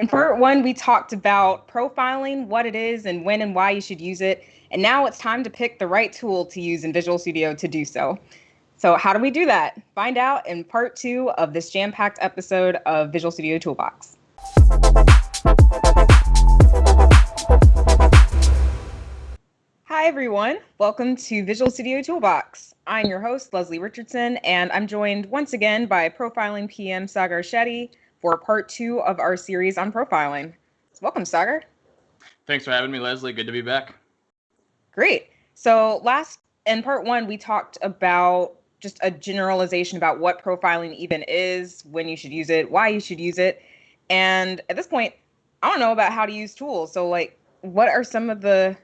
In part one, we talked about profiling, what it is, and when and why you should use it. And now it's time to pick the right tool to use in Visual Studio to do so. So, how do we do that? Find out in part two of this jam packed episode of Visual Studio Toolbox. Hi, everyone. Welcome to Visual Studio Toolbox. I'm your host, Leslie Richardson, and I'm joined once again by Profiling PM Sagar Shetty for part two of our series on profiling. So welcome, Sagar. Thanks for having me, Leslie. Good to be back. Great. So last in part one, we talked about just a generalization about what profiling even is, when you should use it, why you should use it. And at this point, I don't know about how to use tools. So like what are some of the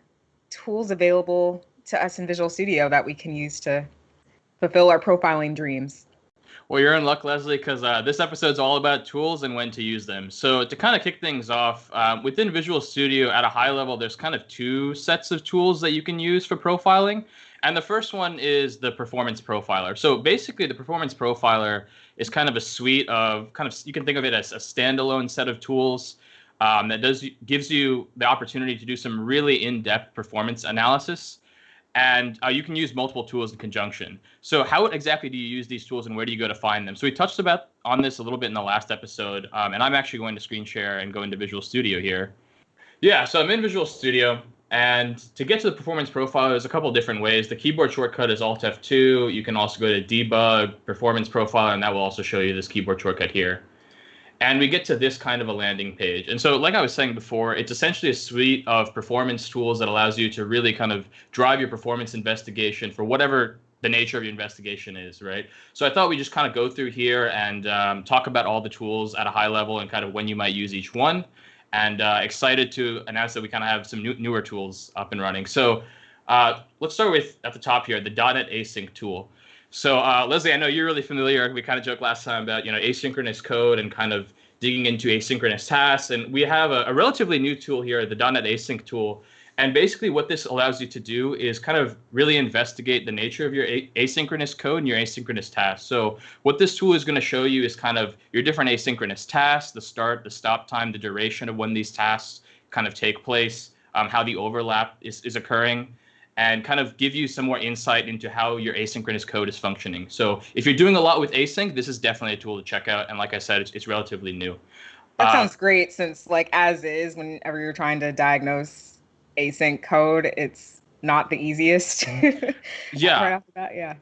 tools available to us in Visual Studio that we can use to fulfill our profiling dreams? Well, you're in luck, Leslie, because uh, this episode's all about tools and when to use them. So, to kind of kick things off, um, within Visual Studio at a high level, there's kind of two sets of tools that you can use for profiling. And the first one is the Performance Profiler. So, basically, the Performance Profiler is kind of a suite of kind of, you can think of it as a standalone set of tools um, that does gives you the opportunity to do some really in-depth performance analysis and uh, you can use multiple tools in conjunction. So how exactly do you use these tools and where do you go to find them? So we touched about on this a little bit in the last episode, um, and I'm actually going to screen share and go into Visual Studio here. Yeah, so I'm in Visual Studio, and to get to the performance profile, there's a couple different ways. The keyboard shortcut is Alt F2. You can also go to Debug, Performance Profile, and that will also show you this keyboard shortcut here and we get to this kind of a landing page. And so, like I was saying before, it's essentially a suite of performance tools that allows you to really kind of drive your performance investigation for whatever the nature of your investigation is, right? So I thought we just kind of go through here and um, talk about all the tools at a high level and kind of when you might use each one. And uh, excited to announce that we kind of have some new, newer tools up and running. So uh, let's start with at the top here, the .NET Async tool. So uh, Leslie, I know you're really familiar. We kind of joked last time about you know asynchronous code and kind of digging into asynchronous tasks. And we have a, a relatively new tool here, the .NET Async tool. And basically, what this allows you to do is kind of really investigate the nature of your asynchronous code and your asynchronous tasks. So, what this tool is going to show you is kind of your different asynchronous tasks, the start, the stop time, the duration of when these tasks kind of take place, um, how the overlap is, is occurring and kind of give you some more insight into how your asynchronous code is functioning. So if you're doing a lot with async, this is definitely a tool to check out. And like I said, it's, it's relatively new. That uh, sounds great since like as is, whenever you're trying to diagnose async code, it's not the easiest. yeah. right off the bat, yeah.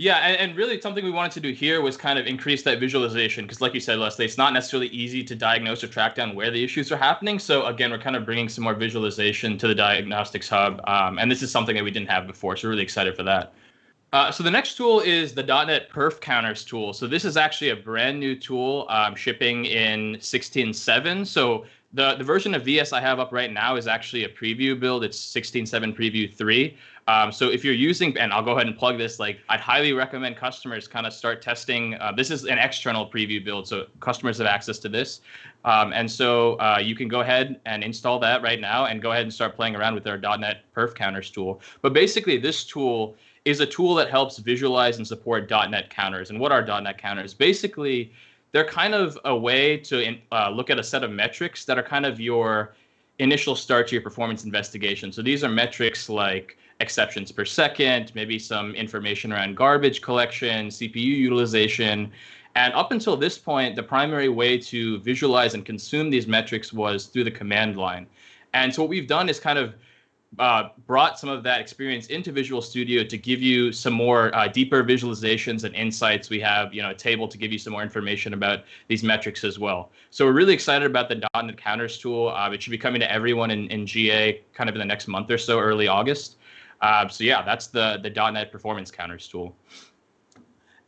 Yeah, and, and really something we wanted to do here was kind of increase that visualization because, like you said, Leslie, it's not necessarily easy to diagnose or track down where the issues are happening. So again, we're kind of bringing some more visualization to the diagnostics hub, um, and this is something that we didn't have before. So we're really excited for that. Uh, so the next tool is the .NET Perf Counters tool. So this is actually a brand new tool um, shipping in 16.7. So the, the version of VS I have up right now is actually a preview build. It's 16.7 Preview 3. Um, so if you're using, and I'll go ahead and plug this, like I'd highly recommend customers kind of start testing. Uh, this is an external preview build, so customers have access to this. Um, and so uh, you can go ahead and install that right now and go ahead and start playing around with our .NET Perf Counters tool. But basically, this tool is a tool that helps visualize and support .NET counters. And what are .NET counters? Basically, they're kind of a way to uh, look at a set of metrics that are kind of your initial start to your performance investigation. So these are metrics like exceptions per second, maybe some information around garbage collection, CPU utilization. And up until this point, the primary way to visualize and consume these metrics was through the command line. And so what we've done is kind of uh, brought some of that experience into Visual Studio to give you some more uh, deeper visualizations and insights. We have, you know, a table to give you some more information about these metrics as well. So we're really excited about the .NET Counters tool. Uh, it should be coming to everyone in, in GA kind of in the next month or so, early August. Uh, so yeah, that's the the .NET Performance Counters tool.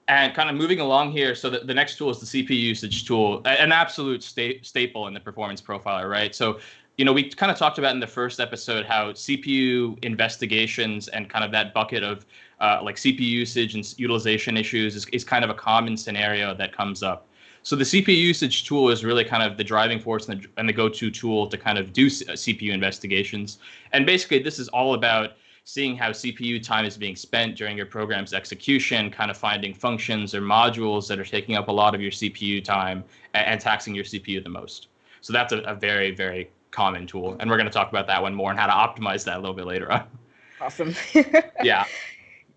And kind of moving along here, so the, the next tool is the CPU usage tool, an absolute sta- staple in the performance profiler, right? So you know, we kind of talked about in the first episode how CPU investigations and kind of that bucket of uh, like CPU usage and utilization issues is, is kind of a common scenario that comes up. So the CPU usage tool is really kind of the driving force and the, and the go-to tool to kind of do C- CPU investigations. And basically, this is all about seeing how CPU time is being spent during your program's execution, kind of finding functions or modules that are taking up a lot of your CPU time and, and taxing your CPU the most. So that's a, a very, very common tool. And we're going to talk about that one more and how to optimize that a little bit later on. Awesome. yeah.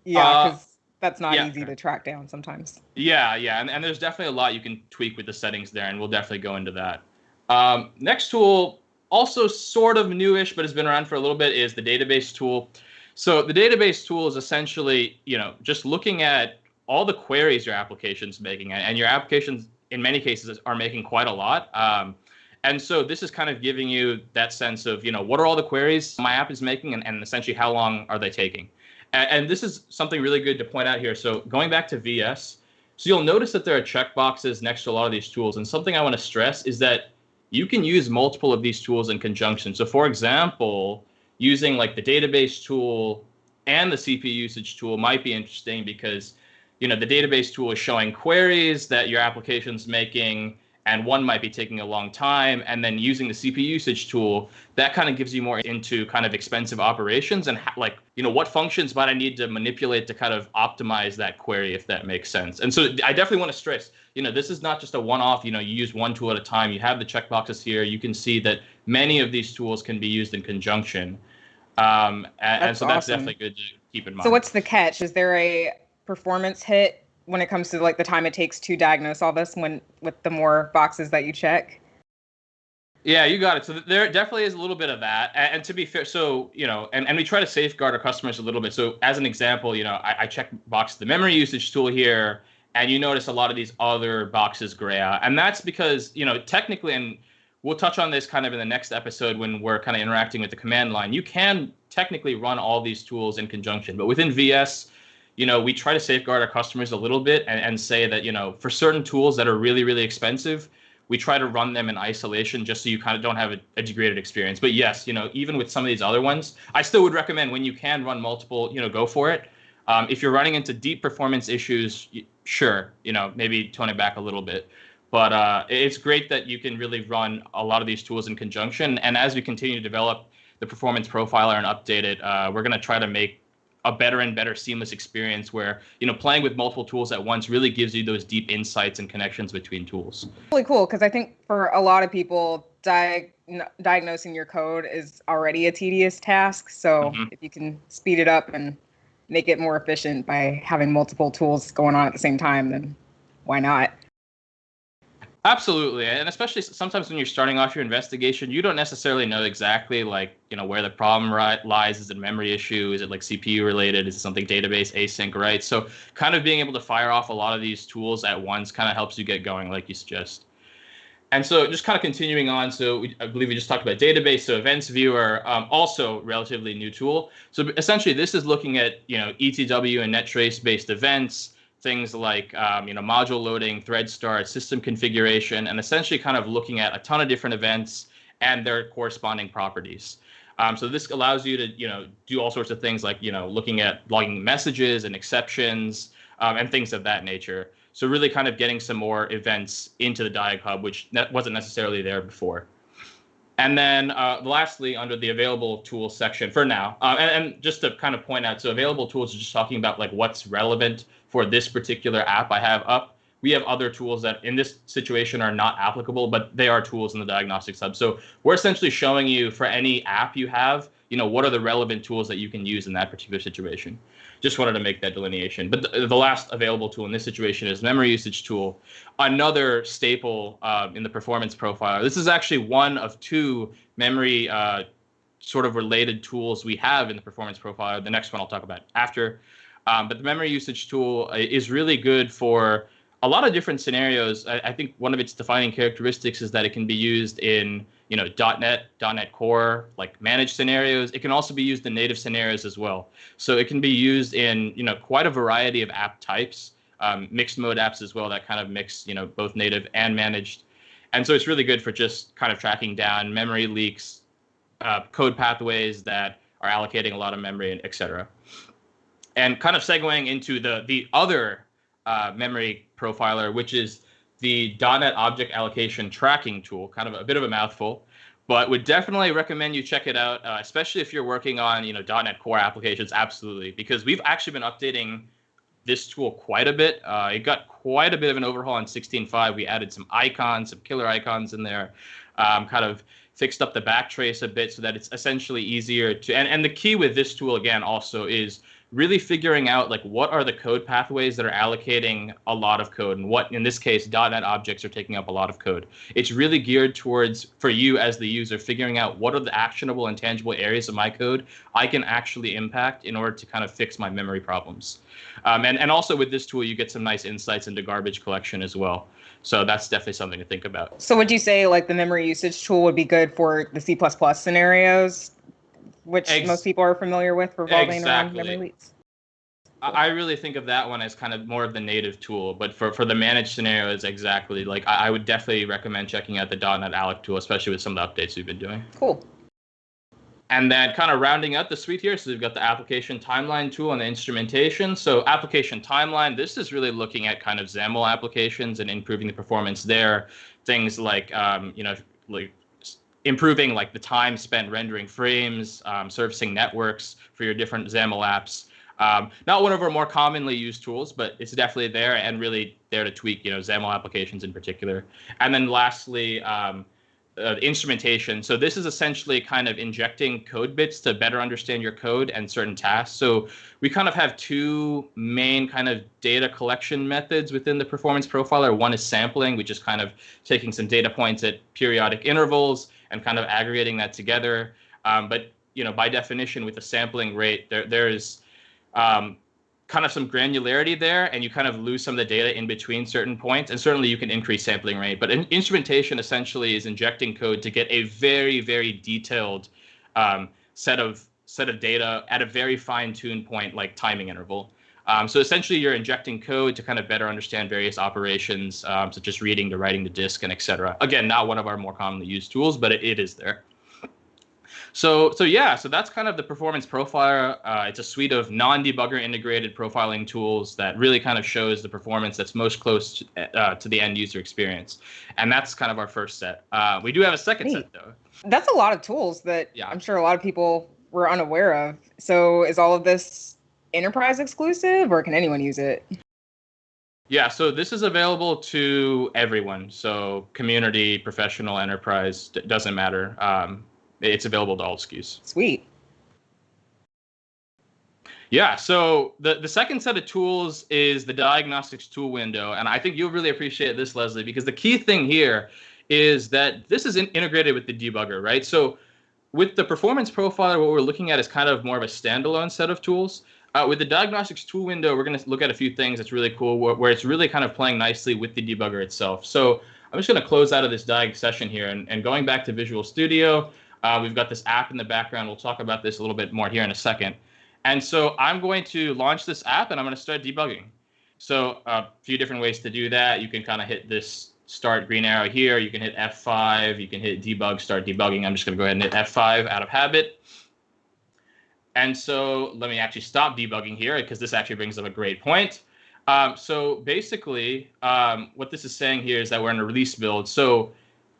Yeah, because uh, that's not yeah. easy to track down sometimes. Yeah, yeah. And, and there's definitely a lot you can tweak with the settings there, and we'll definitely go into that. Um, next tool, also sort of newish, but has been around for a little bit, is the database tool. So the database tool is essentially, you know, just looking at all the queries your application's making, and your applications in many cases are making quite a lot. Um, and so this is kind of giving you that sense of, you know, what are all the queries my app is making and, and essentially how long are they taking? And, and this is something really good to point out here. So going back to VS, so you'll notice that there are checkboxes next to a lot of these tools. And something I want to stress is that you can use multiple of these tools in conjunction. So for example, using like the database tool and the CPU usage tool might be interesting because you know the database tool is showing queries that your application's making and one might be taking a long time and then using the cpu usage tool that kind of gives you more into kind of expensive operations and like you know what functions might i need to manipulate to kind of optimize that query if that makes sense. And so i definitely want to stress you know this is not just a one-off you know you use one tool at a time you have the checkboxes here you can see that many of these tools can be used in conjunction. Um, and, and so that's definitely good to keep in mind. so what's the catch? Is there a performance hit when it comes to like the time it takes to diagnose all this when with the more boxes that you check? Yeah you got it. So there definitely is a little bit of that. And, and to be fair so you know and, and we try to safeguard our customers a little bit. So as an example you know i, I check box the memory usage tool here and you notice a lot of these other boxes gray out. And that's because you know technically and we'll touch on this kind of in the next episode when we're kind of interacting with the command line you can technically run all these tools in conjunction. But within vs you know, we try to safeguard our customers a little bit and, and say that, you know, for certain tools that are really, really expensive, we try to run them in isolation just so you kind of don't have a, a degraded experience. But yes, you know, even with some of these other ones, I still would recommend when you can run multiple, you know, go for it. Um, if you're running into deep performance issues, sure, you know, maybe tone it back a little bit. But uh, it's great that you can really run a lot of these tools in conjunction. And as we continue to develop the performance profiler and update it, uh, we're going to try to make a better and better seamless experience where you know playing with multiple tools at once really gives you those deep insights and connections between tools really cool because i think for a lot of people di- diagnosing your code is already a tedious task so mm-hmm. if you can speed it up and make it more efficient by having multiple tools going on at the same time then why not Absolutely, and especially sometimes when you're starting off your investigation, you don't necessarily know exactly like you know where the problem lies. Is it memory issue? Is it like CPU related? Is it something database async? Right. So kind of being able to fire off a lot of these tools at once kind of helps you get going, like you suggest. And so just kind of continuing on, so we, I believe we just talked about database. So Events Viewer, um, also relatively new tool. So essentially, this is looking at you know ETW and NetTrace based events things like um, you know module loading, thread start, system configuration, and essentially kind of looking at a ton of different events and their corresponding properties. Um, so this allows you to you know do all sorts of things like you know looking at logging messages and exceptions um, and things of that nature. So really kind of getting some more events into the Diag Hub, which ne- wasn't necessarily there before. And then uh, lastly, under the available tools section for now, uh, and, and, just to kind of point out, so available tools is just talking about like what's relevant for this particular app I have up. We have other tools that in this situation are not applicable, but they are tools in the diagnostics hub. So we're essentially showing you for any app you have, you know, what are the relevant tools that you can use in that particular situation. Just wanted to make that delineation. But the, the last available tool in this situation is memory usage tool, another staple uh, in the performance profile. This is actually one of two memory uh, sort of related tools we have in the performance profile. The next one I'll talk about after. Um, but the memory usage tool uh, is really good for a lot of different scenarios. I, I, think one of its defining characteristics is that it can be used in you know .NET, .NET Core, like managed scenarios. It can also be used in native scenarios as well. So it can be used in you know quite a variety of app types, um, mixed mode apps as well that kind of mix you know both native and managed. And so it's really good for just kind of tracking down memory leaks, uh, code pathways that are allocating a lot of memory, and et cetera and kind of segueing into the the other uh, memory profiler, which is the .NET Object Allocation Tracking tool. Kind of a bit of a mouthful, but would definitely recommend you check it out, uh, especially if you're working on you know .NET Core applications. Absolutely, because we've actually been updating this tool quite a bit. Uh, it got quite a bit of an overhaul in 16.5. We added some icons, some killer icons in there, um, kind of fixed up the backtrace a bit so that it's essentially easier to. And, and the key with this tool, again, also is really figuring out like what are the code pathways that are allocating a lot of code and what in this case .NET objects are taking up a lot of code. It's really geared towards for you as the user figuring out what are the actionable and tangible areas of my code I can actually impact in order to kind of fix my memory problems. Um, and, and also with this tool, you get some nice insights into garbage collection as well. So that's definitely something to think about. So would you say like the memory usage tool would be good for the C++ scenarios which Ex- most people are familiar with revolving exactly. around memory leaks. I really think of that one as kind of more of the native tool, but for, for the managed scenarios, exactly. Like I, I would definitely recommend checking out the .NET Alloc tool, especially with some of the updates we've been doing. Cool. And then kind of rounding out the suite here, so we've got the application timeline tool and the instrumentation. So application timeline, this is really looking at kind of XAML applications and improving the performance there. Things like, um, you know, like improving like the time spent rendering frames, um, servicing networks for your different XAML apps. Um, not one of our more commonly used tools, but it's definitely there and really there to tweak, you know, XAML applications in particular. And then lastly, um, uh, instrumentation. So this is essentially kind of injecting code bits to better understand your code and certain tasks. So we kind of have two main kind of data collection methods within the performance profiler. One is sampling, which is kind of taking some data points at periodic intervals and kind of aggregating that together. Um, but you know, by definition, with the sampling rate, there there is um, kind of some granularity there, and you kind of lose some of the data in between certain points. And certainly, you can increase sampling rate. But in, instrumentation essentially is injecting code to get a very very detailed um, set of set of data at a very fine-tuned point, like timing interval. Um, so essentially, you're injecting code to kind of better understand various operations, um, such as reading to writing to disk and etc. Again, not one of our more commonly used tools, but it, it is there. So, so yeah, so that's kind of the performance profiler. Uh, it's a suite of non-debugger integrated profiling tools that really kind of shows the performance that's most close to, uh, to the end user experience. And that's kind of our first set. Uh, we do have a second Neat. set though. That's a lot of tools that yeah. I'm sure a lot of people were unaware of. So is all of this enterprise exclusive or can anyone use it? Yeah, so this is available to everyone. So community, professional, enterprise, d- doesn't matter. Um, it's available to all SKUs. Sweet. Yeah, so the, the second set of tools is the diagnostics tool window. And I think you'll really appreciate this, Leslie, because the key thing here is that this is in, integrated with the debugger, right? So with the performance profiler, what we're looking at is kind of more of a standalone set of tools. Uh, with the diagnostics tool window, we're going to look at a few things that's really cool where, where, it's really kind of playing nicely with the debugger itself. So I'm just going to close out of this diag session here and, and going back to Visual Studio, uh, we've got this app in the background. We'll talk about this a little bit more here in a second. And so I'm going to launch this app and I'm going to start debugging. So a uh, few different ways to do that. You can kind of hit this start green arrow here. You can hit F5. You can hit debug, start debugging. I'm just going to go ahead and hit F5 out of habit. And so let me actually stop debugging here because this actually brings up a great point. Um, so basically, um, what this is saying here is that we're in a release build. So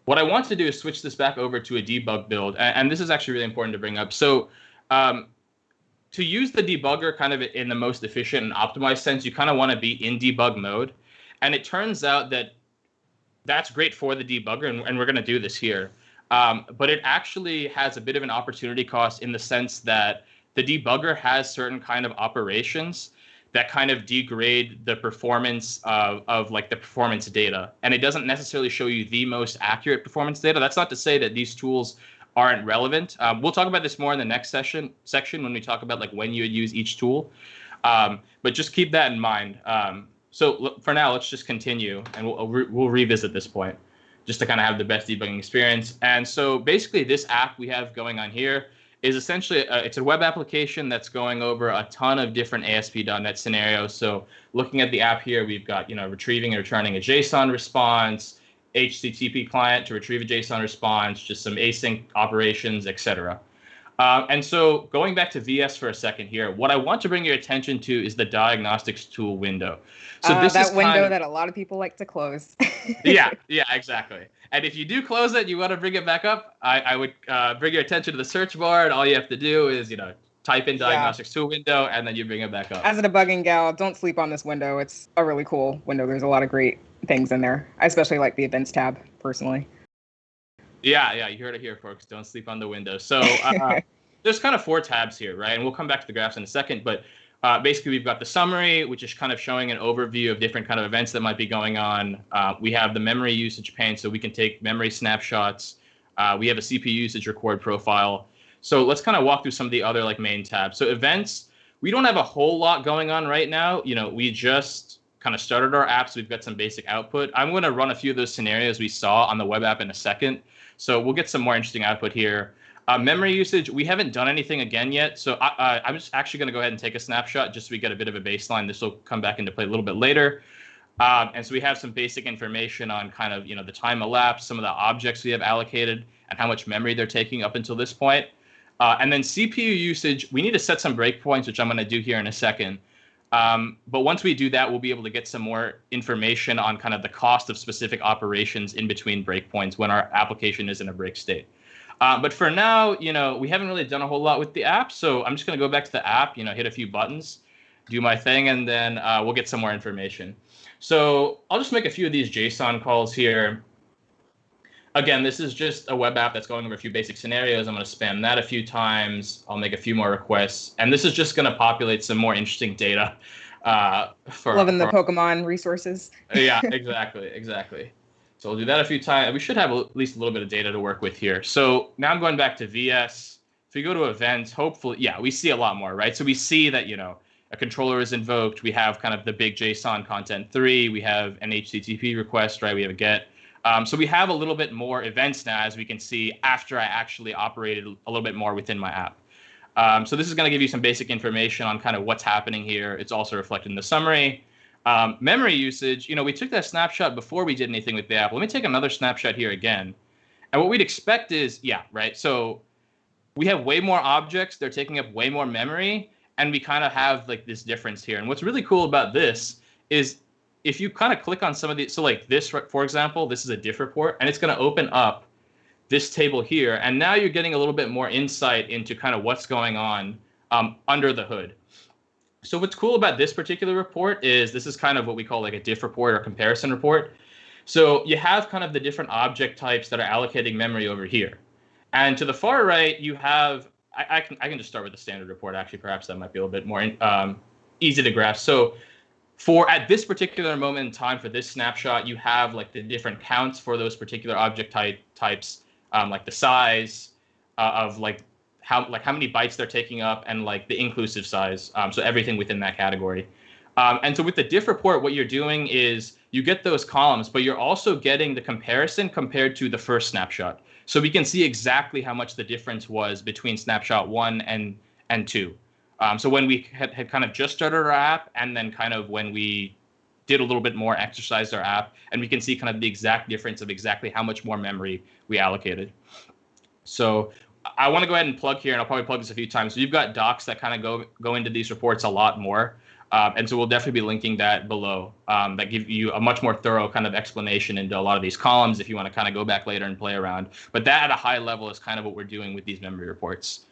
what I want to do is switch this back over to a debug build. And, and this is actually really important to bring up. So um, to use the debugger kind of in the most efficient and optimized sense, you kind of want to be in debug mode. And it turns out that that's great for the debugger, and, and we're going to do this here. Um, but it actually has a bit of an opportunity cost in the sense that the debugger has certain kind of operations that kind of degrade the performance of, of like the performance data. And it doesn't necessarily show you the most accurate performance data. That's not to say that these tools aren't relevant. Um, we'll talk about this more in the next session section when we talk about like when you would use each tool. Um, but just keep that in mind. Um, so for now let's just continue and we'll, we'll revisit this point just to kind of have the best debugging experience. And so basically this app we have going on here is essentially a, it's a web application that's going over a ton of different ASP.NET scenarios. So looking at the app here, we've got you know retrieving and returning a JSON response, HTTP client to retrieve a JSON response, just some async operations, etc. Uh, and so going back to VS for a second here, what I want to bring your attention to is the diagnostics tool window. So uh, this that is window of, that a lot of people like to close. yeah, yeah, exactly. And if you do close it, you want to bring it back up, I, I would uh, bring your attention to the search bar, and all you have to do is, you know, type in diagnostics yeah. to a window, and then you bring it back up. As a debugging gal, don't sleep on this window. It's a really cool window. There's a lot of great things in there. I especially like the events tab personally. Yeah, yeah, you heard it here, folks. Don't sleep on the window. So uh, there's kind of four tabs here, right? And we'll come back to the graphs in a second, but uh, basically we've got the summary, which is kind of showing an overview of different kind of events that might be going on. Uh, we have the memory usage pane, so we can take memory snapshots. Uh, we have a CPU usage record profile. So let's kind of walk through some of the other like main tabs. So events, we don't have a whole lot going on right now. You know, we just kind of started our apps. We've got some basic output. I'm going to run a few of those scenarios we saw on the web app in a second. So we'll get some more interesting output here. Uh, memory usage, we haven't done anything again yet. So I, am just actually going to go ahead and take a snapshot just so we get a bit of a baseline. This will come back into play a little bit later. Um, and so we have some basic information on kind of, you know, the time elapsed, some of the objects we have allocated, and how much memory they're taking up until this point. Uh, and then CPU usage, we need to set some breakpoints, which I'm going to do here in a second. Um, but once we do that, we'll be able to get some more information on kind of the cost of specific operations in between breakpoints when our application is in a break state. Uh, but for now, you know, we haven't really done a whole lot with the app. So I'm just going to go back to the app, you know, hit a few buttons, do my thing, and then uh, we'll get some more information. So I'll just make a few of these JSON calls here. Again, this is just a web app that's going over a few basic scenarios. I'm going to spam that a few times. I'll make a few more requests. And this is just going to populate some more interesting data. Uh, for, Loving the Pokemon resources. yeah, exactly, exactly. So we'll do that a few times. We should have at least a little bit of data to work with here. So now I'm going back to VS. If we go to events, hopefully, yeah, we see a lot more, right? So we see that, you know, a controller is invoked. We have kind of the big JSON content three. We have an HTTP request, right? We have a GET. Um, so we have a little bit more events now, as we can see, after I actually operated a little bit more within my app. Um, so this is going to give you some basic information on kind of what's happening here. It's also reflected in the summary. Um, memory usage, you know, we took that snapshot before we did anything with the app. Let me take another snapshot here again. And what we'd expect is, yeah, right. So we have way more objects. They're taking up way more memory. And we kind of have like this difference here. And what's really cool about this is if you kind of click on some of these, so like this, for example, this is a diff report, and it's going to open up this table here. And now you're getting a little bit more insight into kind of what's going on um, under the hood. So what's cool about this particular report is this is kind of what we call like a diff report or comparison report. So you have kind of the different object types that are allocating memory over here. And to the far right, you have, I, I can, I can just start with the standard report. Actually, perhaps that might be a little bit more um, easy to grasp. So for at this particular moment in time for this snapshot, you have like the different counts for those particular object type types, um, like the size uh, of like how like how many bytes they're taking up and like the inclusive size. Um, so everything within that category. Um, and so with the diff report, what you're doing is you get those columns, but you're also getting the comparison compared to the first snapshot. So we can see exactly how much the difference was between snapshot one and and two. Um, so when we had, had kind of just started our app, and then kind of when we did a little bit more, exercised our app, and we can see kind of the exact difference of exactly how much more memory we allocated. So I want to go ahead and plug here, and I'll probably plug this a few times. So you've got docs that kind of go go into these reports a lot more, um, and so we'll definitely be linking that below. Um, that give you a much more thorough kind of explanation into a lot of these columns if you want to kind of go back later and play around. But that at a high level is kind of what we're doing with these memory reports.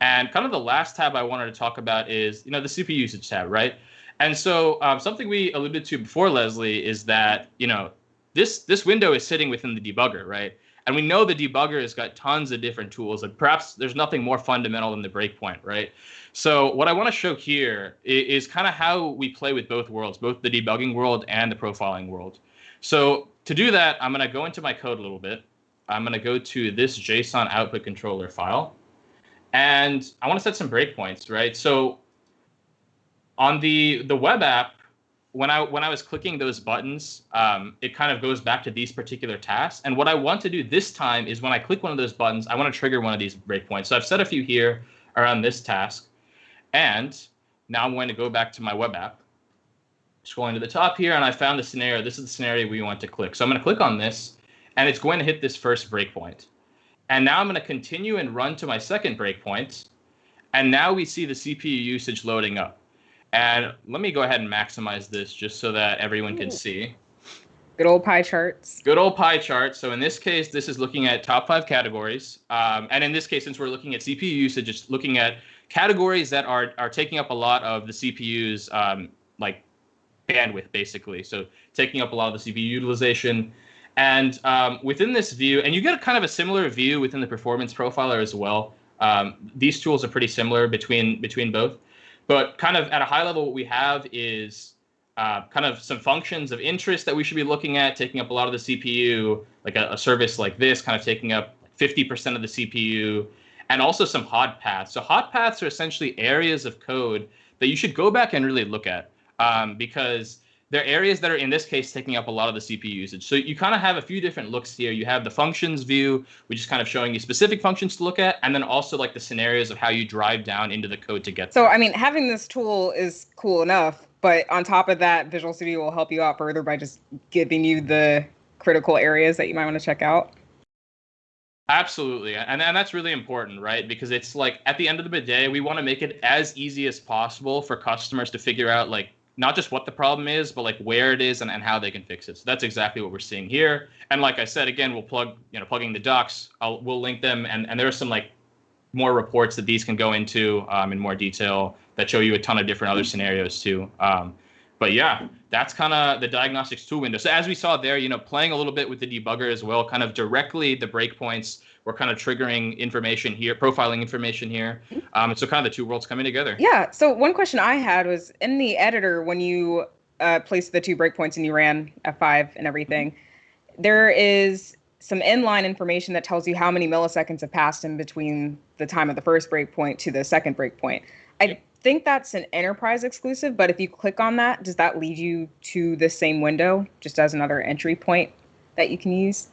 And kind of the last tab I wanted to talk about is you know the CPU usage tab, right? And so um, something we alluded to before, Leslie, is that you know this this window is sitting within the debugger, right? And we know the debugger has got tons of different tools, and perhaps there's nothing more fundamental than the breakpoint, right? So what I want to show here is, is kind of how we play with both worlds, both the debugging world and the profiling world. So to do that, I'm going to go into my code a little bit. I'm going to go to this JSON output controller file, and I want to set some breakpoints, right? So on the the web app, when I when I was clicking those buttons, um, it kind of goes back to these particular tasks. And what I want to do this time is when I click one of those buttons, I want to trigger one of these breakpoints. So I've set a few here around this task. And now I'm going to go back to my web app, scrolling to the top here, and I found the scenario. This is the scenario we want to click. So I'm going to click on this, and it's going to hit this first breakpoint. And now I'm going to continue and run to my second breakpoint. And now we see the CPU usage loading up. And let me go ahead and maximize this just so that everyone can see. Good old pie charts. Good old pie chart. So in this case, this is looking at top five categories. Um, and in this case, since we're looking at CPU usage, it's looking at categories that are are taking up a lot of the CPU's um, like bandwidth, basically. So taking up a lot of the CPU utilization. And um, within this view, and you get a kind of a similar view within the performance profiler as well. Um, these tools are pretty similar between between both, but kind of at a high level, what we have is uh, kind of some functions of interest that we should be looking at, taking up a lot of the CPU, like a, a service like this, kind of taking up 50% of the CPU, and also some hot paths. So hot paths are essentially areas of code that you should go back and really look at um, because they're areas that are in this case taking up a lot of the CPU usage. So you kind of have a few different looks here. You have the functions view, which is kind of showing you specific functions to look at, and then also like the scenarios of how you drive down into the code to get. So I mean, having this tool is cool enough, but on top of that, Visual Studio will help you out further by just giving you the critical areas that you might want to check out. Absolutely. And, and that's really important, right? Because it's like at the end of the day, we want to make it as easy as possible for customers to figure out like not just what the problem is, but like where it is and, and how they can fix it. So that's exactly what we're seeing here. And like I said, again, we'll plug, you know, plugging the docs, I'll, we'll link them. And, and there are some like more reports that these can go into um, in more detail that show you a ton of different other scenarios too. Um, but yeah, that's kind of the diagnostics tool window. So as we saw there, you know, playing a little bit with the debugger as well, kind of directly the breakpoints were kind of triggering information here, profiling information here. Um, and so kind of the two worlds coming together. Yeah. So one question I had was in the editor when you uh, placed the two breakpoints and you ran F5 and everything, there is some inline information that tells you how many milliseconds have passed in between the time of the first breakpoint to the second breakpoint. I think that's an enterprise exclusive, but if you click on that, does that lead you to the same window just as another entry point that you can use?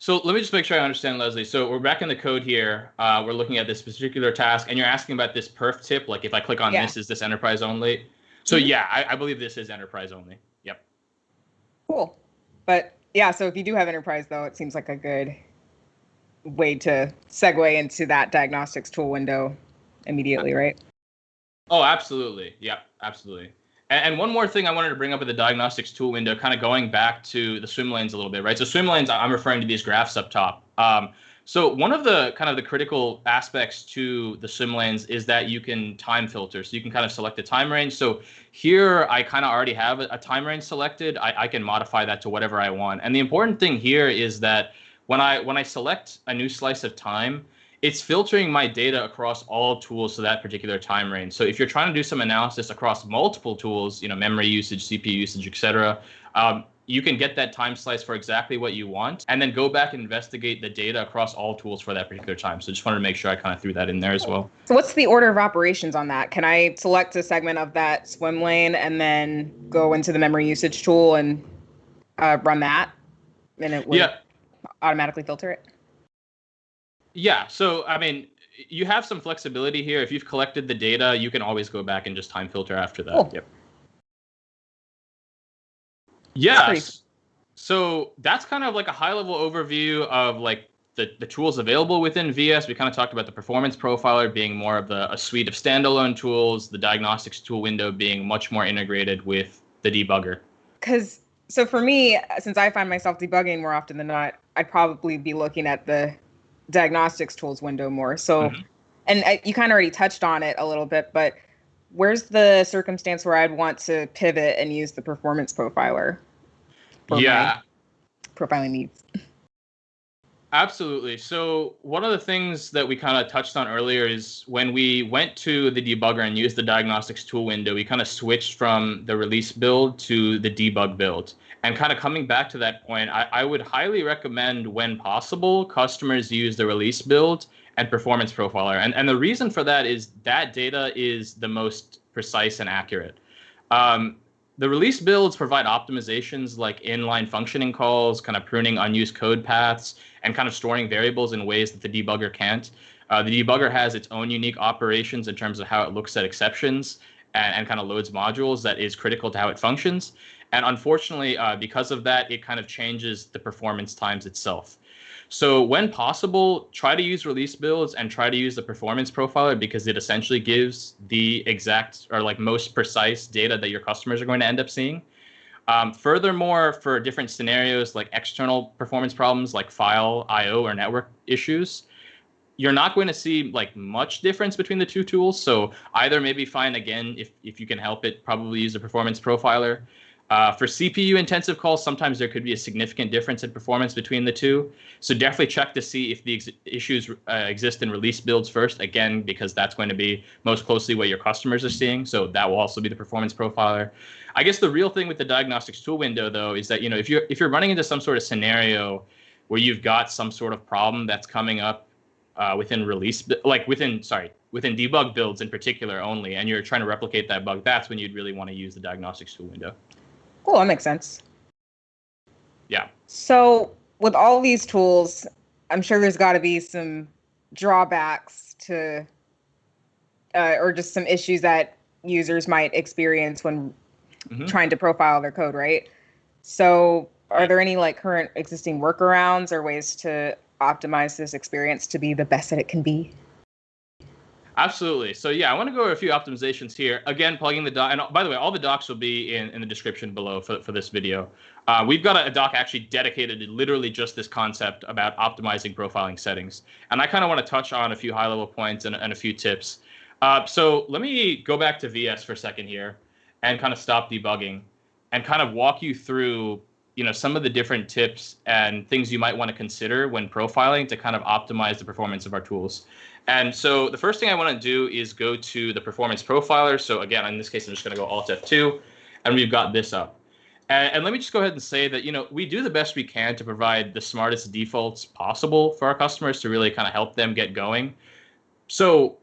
So let me just make sure I understand, Leslie. So we're back in the code here. Uh, we're looking at this particular task, and you're asking about this perf tip. Like if I click on yeah. this, is this enterprise only? So mm-hmm. yeah, I, I believe this is enterprise only. Yep. Cool. But yeah, so if you do have enterprise, though, it seems like a good way to segue into that diagnostics tool window immediately, right? Oh, absolutely. Yeah, absolutely. And, one more thing I wanted to bring up with the diagnostics tool window, kind of going back to the swim lanes a little bit, right? So swim lanes, I'm referring to these graphs up top. Um, so one of the kind of the critical aspects to the swim lanes is that you can time filter. So you can kind of select a time range. So here I kind of already have a, a time range selected. I, I can modify that to whatever I want. And the important thing here is that when I when I select a new slice of time, it's filtering my data across all tools to that particular time range. So if you're trying to do some analysis across multiple tools, you know, memory usage, CPU usage, et cetera, um, you can get that time slice for exactly what you want and then go back and investigate the data across all tools for that particular time. So just wanted to make sure I kind of threw that in there as well. So what's the order of operations on that? Can I select a segment of that swim lane and then go into the memory usage tool and uh, run that? And it would yeah. automatically filter it? Yeah. So, I mean, you have some flexibility here. If you've collected the data, you can always go back and just time filter after that. Cool. Yep. Yes. So that's kind of like a high level overview of like the, the tools available within VS. We kind of talked about the performance profiler being more of the, a suite of standalone tools, the diagnostics tool window being much more integrated with the debugger. Because so for me, since I find myself debugging more often than not, I'd probably be looking at the diagnostics tools window more. So, mm-hmm. and I, you kind of already touched on it a little bit, but where's the circumstance where I'd want to pivot and use the performance profiler? yeah. Profiling needs. Absolutely. So one of the things that we kind of touched on earlier is when we went to the debugger and used the diagnostics tool window, we kind of switched from the release build to the debug build. And kind of coming back to that point, I, I would highly recommend when possible, customers use the release build and performance profiler. And, and the reason for that is that data is the most precise and accurate. Um, the release builds provide optimizations like inline functioning calls, kind of pruning unused code paths, and kind of storing variables in ways that the debugger can't. Uh, the debugger has its own unique operations in terms of how it looks at exceptions and, and kind of loads modules that is critical to how it functions. And unfortunately, uh, because of that, it kind of changes the performance times itself. So when possible, try to use release builds and try to use the performance profiler because it essentially gives the exact or like most precise data that your customers are going to end up seeing. Um, furthermore, for different scenarios like external performance problems like file I/O or network issues, you're not going to see like much difference between the two tools. So either maybe find again if if you can help it, probably use a performance profiler. Uh, for CPU intensive calls, sometimes there could be a significant difference in performance between the two. So definitely check to see if the issues uh, exist in release builds first, again, because that's going to be most closely what your customers are seeing. So that will also be the performance profiler. I guess the real thing with the diagnostics tool window, though, is that you know if you're if you're running into some sort of scenario where you've got some sort of problem that's coming up uh, within release, like within sorry within debug builds in particular only, and you're trying to replicate that bug, that's when you'd really want to use the diagnostics tool window. Cool, that makes sense. Yeah. So with all these tools, I'm sure there's got to be some drawbacks to, uh, or just some issues that users might experience when mm-hmm. trying to profile their code, right? So, are there any like current existing workarounds or ways to optimize this experience to be the best that it can be? Absolutely. So yeah, I want to go over a few optimizations here. Again, plugging the doc. And by the way, all the docs will be in, in the description below for, for this video. Uh, we've got a, a, doc actually dedicated to literally just this concept about optimizing profiling settings. And I kind of want to touch on a few high level points and, and a few tips. Uh, so let me go back to VS for a second here and kind of stop debugging and kind of walk you through you know some of the different tips and things you might want to consider when profiling to kind of optimize the performance of our tools. And so the first thing I want to do is go to the performance profiler. So again, in this case, I'm just going to go Alt F2, and we've got this up. And, and, let me just go ahead and say that you know we do the best we can to provide the smartest defaults possible for our customers to really kind of help them get going. So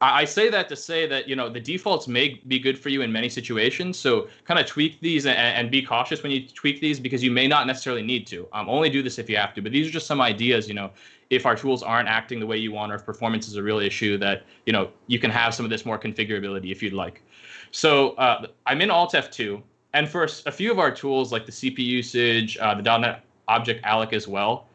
I say that to say that you know the defaults may be good for you in many situations. So kind of tweak these and, and be cautious when you tweak these because you may not necessarily need to. Um, only do this if you have to. But these are just some ideas. You know, if our tools aren't acting the way you want or if performance is a real issue, that you know you can have some of this more configurability if you'd like. So uh, I'm in Alt F2, and for a few of our tools like the CP usage, uh, the .NET Object Alloc as well,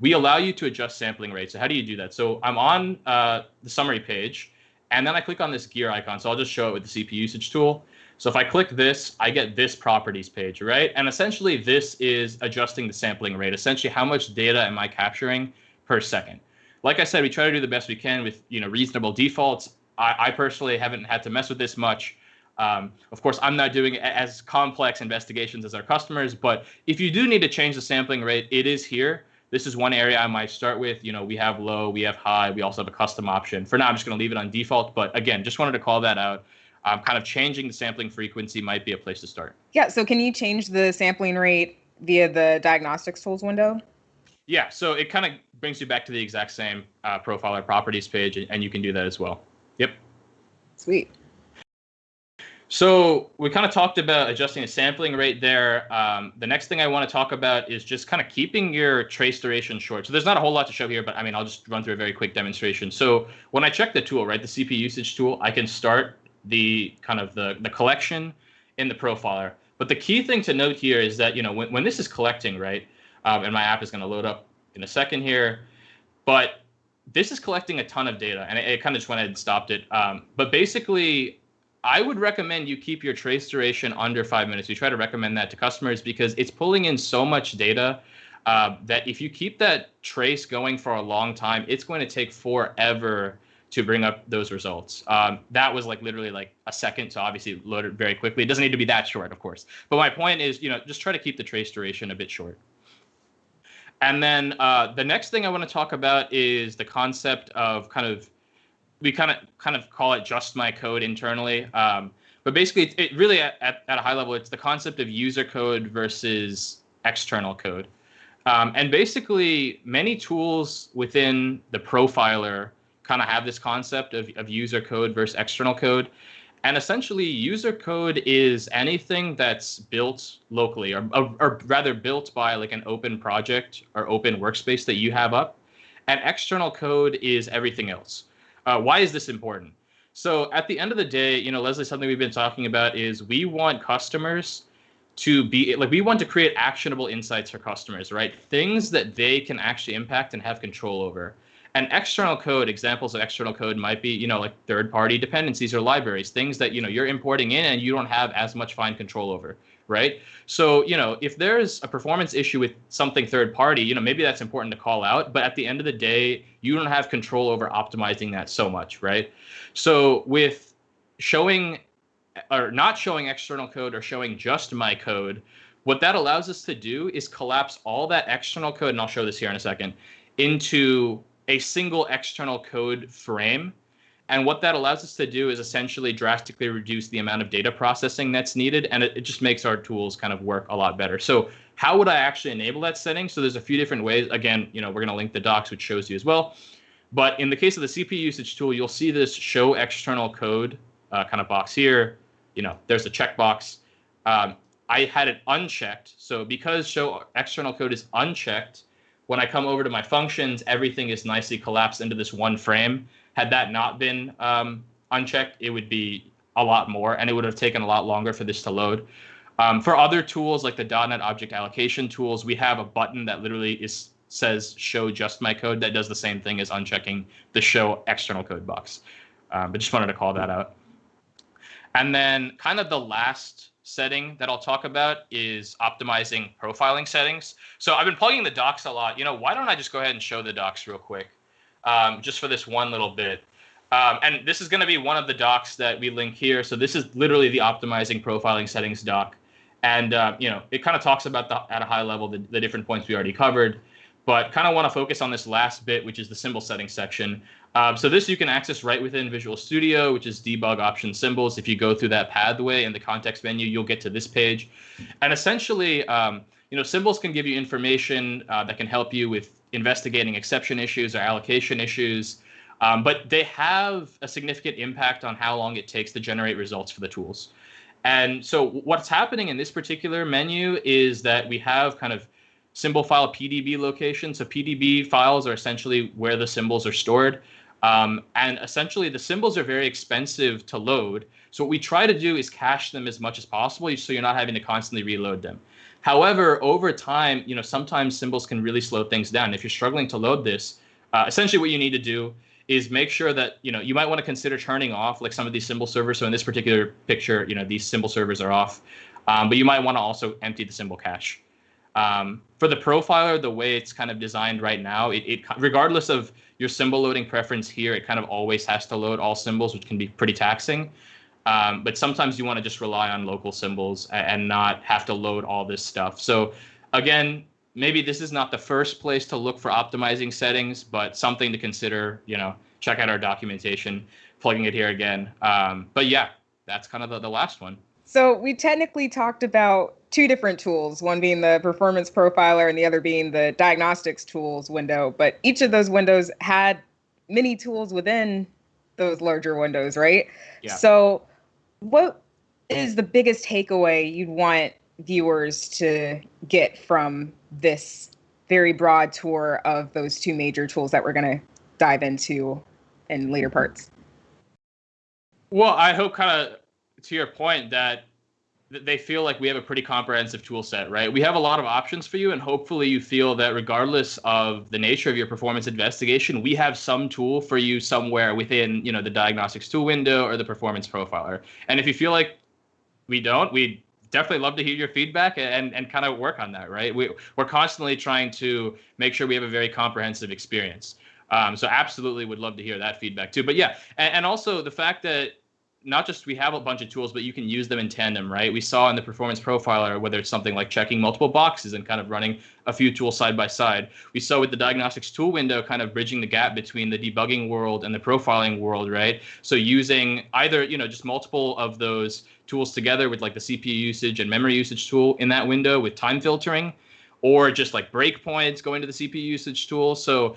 we allow you to adjust sampling rates. So how do you do that? So I'm on uh, the summary page and then I click on this gear icon. So I'll just show it with the CPU usage tool. So if I click this, I get this properties page, right? And essentially this is adjusting the sampling rate. Essentially, how much data am I capturing per second? Like I said, we try to do the best we can with you know reasonable defaults. I, I personally haven't had to mess with this much. Um, of course, I'm not doing as complex investigations as our customers, but if you do need to change the sampling rate, it is here this is one area I might start with. You know, we have low, we have high, we also have a custom option. For now, I'm just going to leave it on default. But again, just wanted to call that out. Um, kind of changing the sampling frequency might be a place to start. Yeah. So can you change the sampling rate via the diagnostics tools window? Yeah. So it kind of brings you back to the exact same uh, profiler properties page, and you can do that as well. Yep. Sweet. So we kind of talked about adjusting the sampling rate there. Um, the next thing I want to talk about is just kind of keeping your trace duration short. So there's not a whole lot to show here, but I mean, I'll just run through a very quick demonstration. So when I check the tool, right, the CP usage tool, I can start the kind of the, the collection in the profiler. But the key thing to note here is that, you know, when, when this is collecting, right, um, and my app is going to load up in a second here, but this is collecting a ton of data and I, it kind of just went ahead and stopped it. Um, but basically I would recommend you keep your trace duration under five minutes. We try to recommend that to customers because it's pulling in so much data uh, that if you keep that trace going for a long time, it's going to take forever to bring up those results. Um, that was like literally like a second, so obviously loaded very quickly. It doesn't need to be that short, of course. But my point is, you know, just try to keep the trace duration a bit short. And then uh, the next thing I want to talk about is the concept of kind of we kind of kind of call it just my code internally. Um, but basically, it, it really at, at, a high level, it's the concept of user code versus external code. Um, and basically, many tools within the profiler kind of have this concept of, of user code versus external code. And essentially, user code is anything that's built locally, or, or, or rather built by like an open project or open workspace that you have up. And external code is everything else. Uh, why is this important? So at the end of the day, you know, Leslie, something we've been talking about is we want customers to be like we want to create actionable insights for customers, right? Things that they can actually impact and have control over. And external code, examples of external code might be, you know, like third-party dependencies or libraries, things that you know you're importing in and you don't have as much fine control over, right? So, you know, if there's a performance issue with something third party, you know, maybe that's important to call out, but at the end of the day, you don't have control over optimizing that so much, right? So, with showing or not showing external code or showing just my code, what that allows us to do is collapse all that external code, and I'll show this here in a second, into a single external code frame. And what that allows us to do is essentially drastically reduce the amount of data processing that's needed, and it, it just makes our tools kind of work a lot better. So how would I actually enable that setting? So there's a few different ways. Again, you know, we're going to link the docs, which shows you as well. But in the case of the CPU usage tool, you'll see this show external code uh, kind of box here. You know, there's a checkbox. Um, I had it unchecked. So because show external code is unchecked, when I come over to my functions, everything is nicely collapsed into this one frame. Had that not been um, unchecked, it would be a lot more, and it would have taken a lot longer for this to load. Um, for other tools like the .NET Object Allocation tools, we have a button that literally is says show just my code that does the same thing as unchecking the show external code box. Um, but just wanted to call that out. And then kind of the last setting that I'll talk about is optimizing profiling settings. So I've been plugging the docs a lot. You know, why don't I just go ahead and show the docs real quick, um, just for this one little bit. Um, and this is going to be one of the docs that we link here. So this is literally the optimizing profiling settings doc. And, uh, you know, it kind of talks about the, at a high level the, the different points we already covered, but kind of want to focus on this last bit, which is the symbol setting section. Um, so this you can access right within Visual Studio, which is debug option symbols. If you go through that pathway in the context menu, you'll get to this page. And essentially, um, you know, symbols can give you information uh, that can help you with investigating exception issues or allocation issues. Um, but they have a significant impact on how long it takes to generate results for the tools. And so what's happening in this particular menu is that we have kind of symbol file PDB location. So PDB files are essentially where the symbols are stored. Um, and essentially, the symbols are very expensive to load. So what we try to do is cache them as much as possible, so you're not having to constantly reload them. However, over time, you know, sometimes symbols can really slow things down. If you're struggling to load this, uh, essentially what you need to do is make sure that you know you might want to consider turning off like some of these symbol servers. So in this particular picture, you know, these symbol servers are off, um, but you might want to also empty the symbol cache. Um, for the profiler, the way it's kind of designed right now, it, it regardless of your symbol loading preference here, it kind of always has to load all symbols, which can be pretty taxing. Um, but sometimes you want to just rely on local symbols and, not have to load all this stuff. So again, maybe this is not the first place to look for optimizing settings, but something to consider. You know, check out our documentation, plugging it here again. Um, but yeah, that's kind of the, the last one. So we technically talked about two different tools, one being the performance profiler and the other being the diagnostics tools window. But each of those windows had many tools within those larger windows, right? Yeah. So what is the biggest takeaway you'd want viewers to get from this very broad tour of those two major tools that we're going to dive into in later parts? Well, I hope kind of to your point that they feel like we have a pretty comprehensive tool set, right? We have a lot of options for you, and hopefully you feel that regardless of the nature of your performance investigation, we have some tool for you somewhere within, you know, the diagnostics tool window or the performance profiler. And if you feel like we don't, we definitely love to hear your feedback and, and kind of work on that, right? We, we're constantly trying to make sure we have a very comprehensive experience. Um, so absolutely would love to hear that feedback too. But yeah, and, and also the fact that not just we have a bunch of tools, but you can use them in tandem, right? We saw in the performance profiler, whether it's something like checking multiple boxes and kind of running a few tools side by side. We saw with the diagnostics tool window, kind of bridging the gap between the debugging world and the profiling world, right? So using either, you know, just multiple of those tools together with like the CPU usage and memory usage tool in that window with time filtering, or just like breakpoints going to the CPU usage tool. So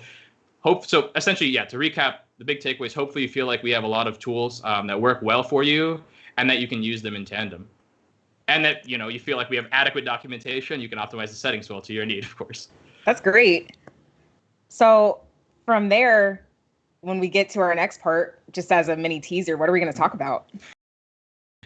hope so essentially, yeah, to recap, the big takeaway is hopefully you feel like we have a lot of tools um, that work well for you and that you can use them in tandem. And that you know you feel like we have adequate documentation you can optimize the settings well to your need of course. That's great. So from there when we get to our next part just as a mini teaser what are we going to talk about?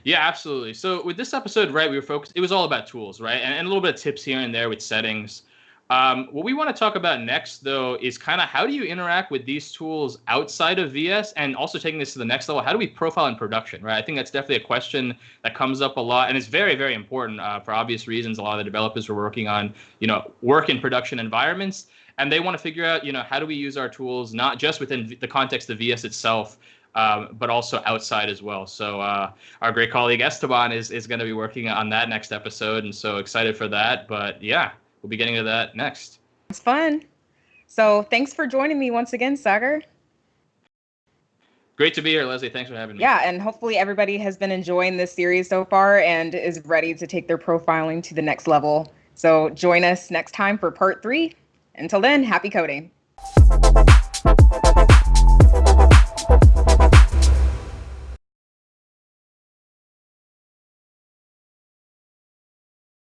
Yeah absolutely. So with this episode right we were focused it was all about tools right? And, and a little bit of tips here and there with settings Um, what we want to talk about next, though, is kind of how do you interact with these tools outside of VS and also taking this to the next level? How do we profile in production, right? I think that's definitely a question that comes up a lot and it's very, very important uh, for obvious reasons. A lot of the developers are working on, you know, work in production environments and they want to figure out, you know, how do we use our tools, not just within the context of VS itself, um, but also outside as well. So uh, our great colleague Esteban is, is going to be working on that next episode. And so excited for that. But yeah, we'll be getting to that next. It's fun. So thanks for joining me once again, Sagar. Great to be here, Leslie. Thanks for having me. Yeah, and hopefully everybody has been enjoying this series so far and is ready to take their profiling to the next level. So join us next time for part three. Until then, happy coding.